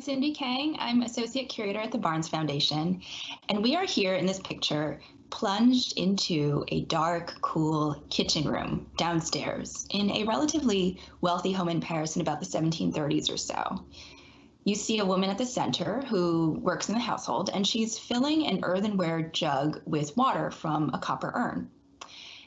Cindy Kang. I'm Associate Curator at the Barnes Foundation, and we are here in this picture plunged into a dark, cool kitchen room downstairs in a relatively wealthy home in Paris in about the 1730s or so. You see a woman at the center who works in the household, and she's filling an earthenware jug with water from a copper urn.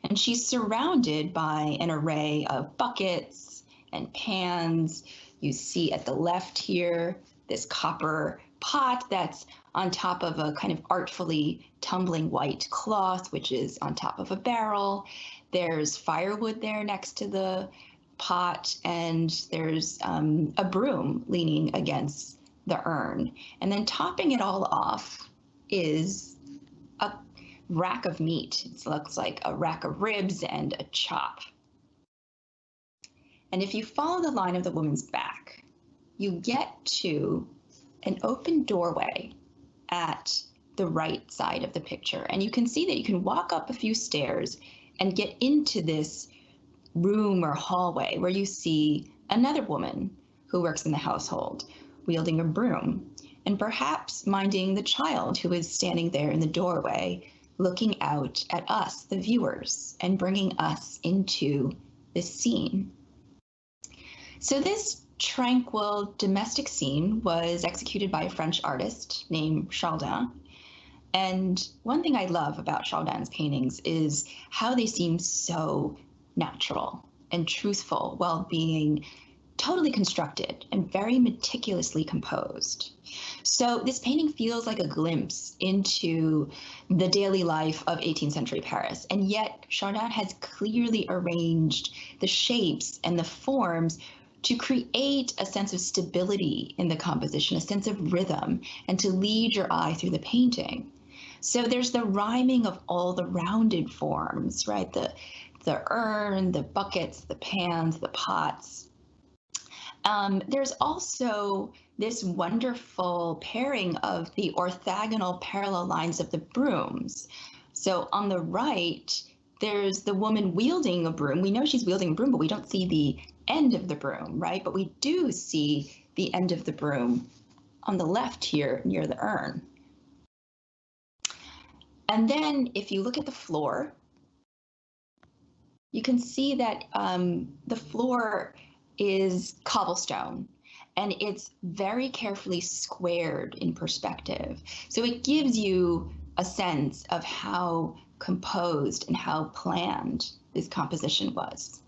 And she's surrounded by an array of buckets and pans. You see at the left here this copper pot that's on top of a kind of artfully tumbling white cloth, which is on top of a barrel. There's firewood there next to the pot, and there's um, a broom leaning against the urn. And then topping it all off is a rack of meat. It looks like a rack of ribs and a chop. And if you follow the line of the woman's back, you get to an open doorway at the right side of the picture. And you can see that you can walk up a few stairs and get into this room or hallway where you see another woman who works in the household wielding a broom and perhaps minding the child who is standing there in the doorway looking out at us, the viewers, and bringing us into this scene. So this tranquil domestic scene was executed by a French artist named Chardin. And one thing I love about Chardin's paintings is how they seem so natural and truthful while being totally constructed and very meticulously composed. So this painting feels like a glimpse into the daily life of 18th century Paris. And yet Chardin has clearly arranged the shapes and the forms to create a sense of stability in the composition, a sense of rhythm, and to lead your eye through the painting. So there's the rhyming of all the rounded forms, right? The the urn, the buckets, the pans, the pots. Um, there's also this wonderful pairing of the orthogonal parallel lines of the brooms. So on the right, there's the woman wielding a broom. We know she's wielding a broom, but we don't see the end of the broom, right? But we do see the end of the broom on the left here near the urn. And then if you look at the floor, you can see that um, the floor is cobblestone and it's very carefully squared in perspective. So it gives you a sense of how composed and how planned this composition was.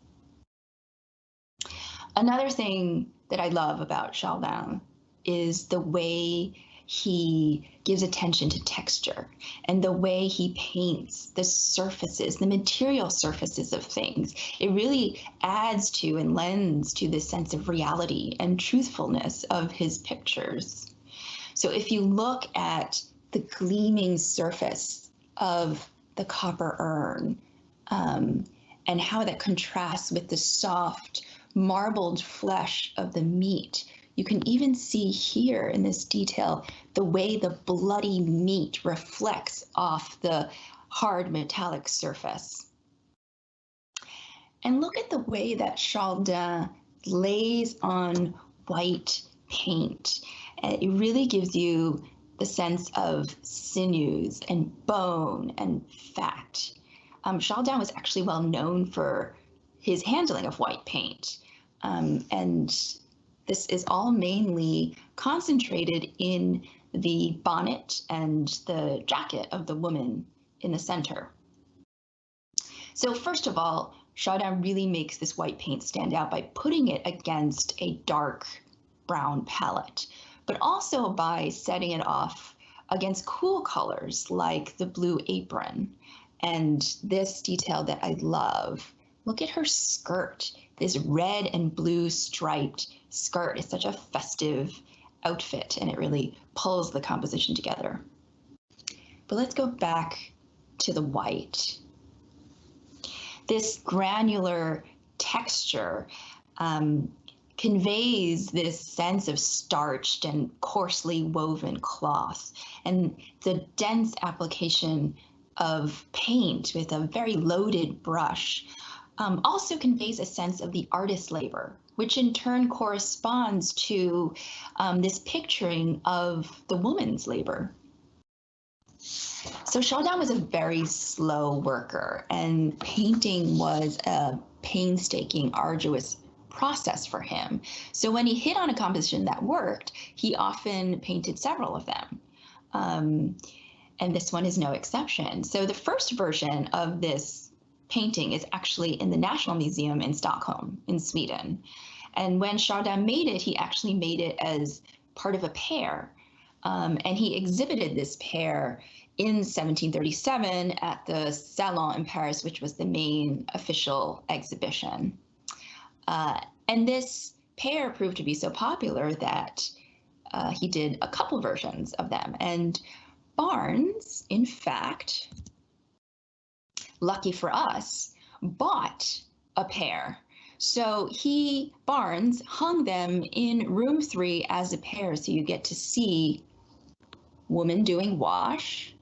Another thing that I love about Chardin is the way he gives attention to texture and the way he paints the surfaces, the material surfaces of things. It really adds to and lends to this sense of reality and truthfulness of his pictures. So if you look at the gleaming surface of the copper urn um, and how that contrasts with the soft, marbled flesh of the meat. You can even see here in this detail the way the bloody meat reflects off the hard metallic surface. And look at the way that Chardin lays on white paint. It really gives you the sense of sinews and bone and fat. Um, Chardin was actually well known for his handling of white paint. Um, and this is all mainly concentrated in the bonnet and the jacket of the woman in the center. So first of all, Chardin really makes this white paint stand out by putting it against a dark brown palette, but also by setting it off against cool colors like the blue apron and this detail that I love. Look at her skirt this red and blue striped skirt is such a festive outfit and it really pulls the composition together. But let's go back to the white. This granular texture um, conveys this sense of starched and coarsely woven cloth and the dense application of paint with a very loaded brush um, also conveys a sense of the artist's labor, which in turn corresponds to um, this picturing of the woman's labor. So Chardin was a very slow worker, and painting was a painstaking, arduous process for him. So when he hit on a composition that worked, he often painted several of them. Um, and this one is no exception. So the first version of this painting is actually in the National Museum in Stockholm, in Sweden. And when Chardin made it, he actually made it as part of a pair. Um, and he exhibited this pair in 1737 at the Salon in Paris, which was the main official exhibition. Uh, and this pair proved to be so popular that uh, he did a couple versions of them. And Barnes, in fact, lucky for us, bought a pair. So he, Barnes, hung them in room three as a pair. So you get to see woman doing wash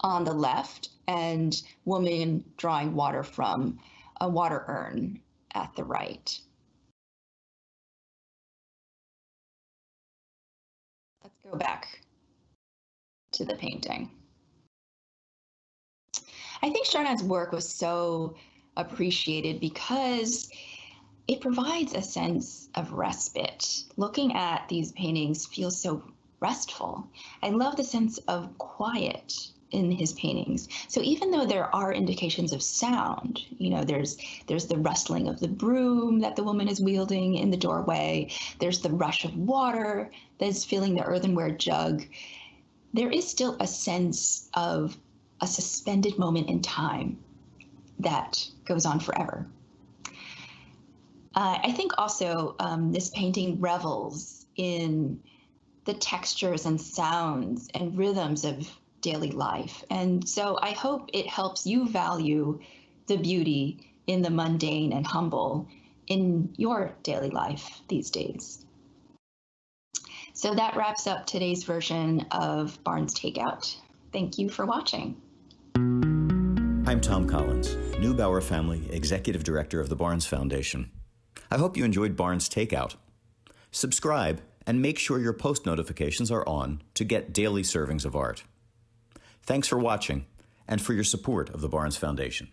on the left and woman drawing water from a water urn at the right. Let's go back to the painting. I think Chardin's work was so appreciated because it provides a sense of respite. Looking at these paintings feels so restful. I love the sense of quiet in his paintings. So even though there are indications of sound, you know, there's there's the rustling of the broom that the woman is wielding in the doorway, there's the rush of water that's filling the earthenware jug. There is still a sense of a suspended moment in time that goes on forever. Uh, I think also um, this painting revels in the textures and sounds and rhythms of daily life. And so I hope it helps you value the beauty in the mundane and humble in your daily life these days. So that wraps up today's version of Barnes Takeout. Thank you for watching. I'm Tom Collins, Neubauer Family Executive Director of the Barnes Foundation. I hope you enjoyed Barnes Takeout. Subscribe and make sure your post notifications are on to get daily servings of art. Thanks for watching and for your support of the Barnes Foundation.